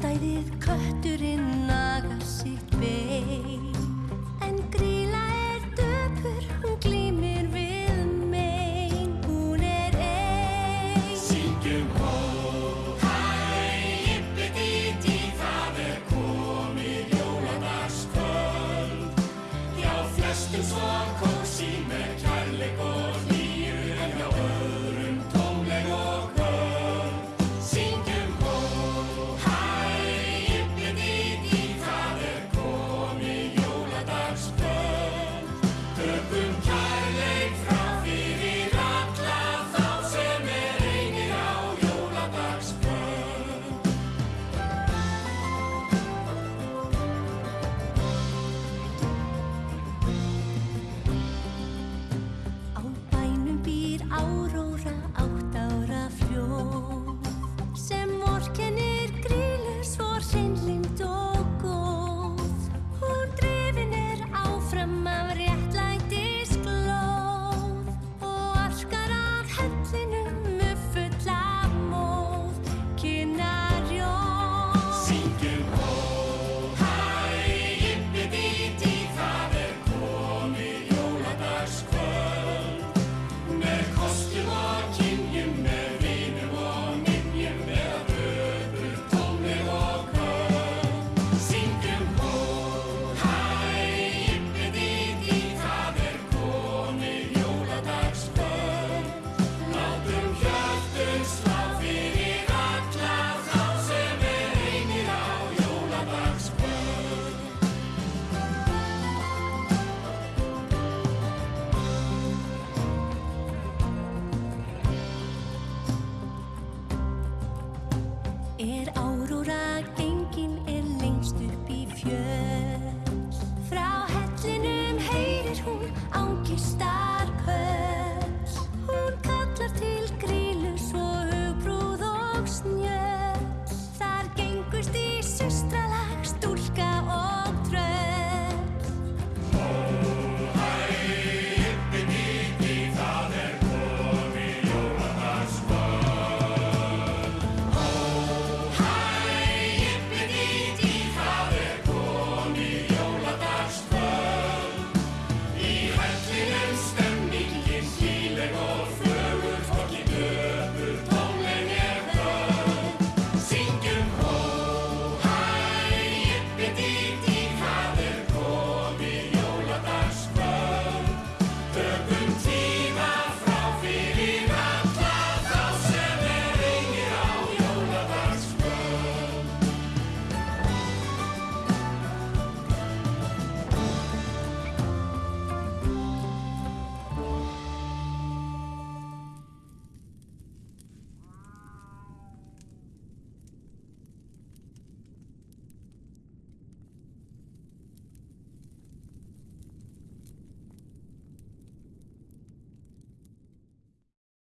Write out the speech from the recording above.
stæðið kötturinn nagar sitt vei en gríla er döpur hún glýmir við megin hún er ein. Syngjum hó Hæ, yppi díti það er komið jólandarskvöld Já, flestum svo kósi með er áróra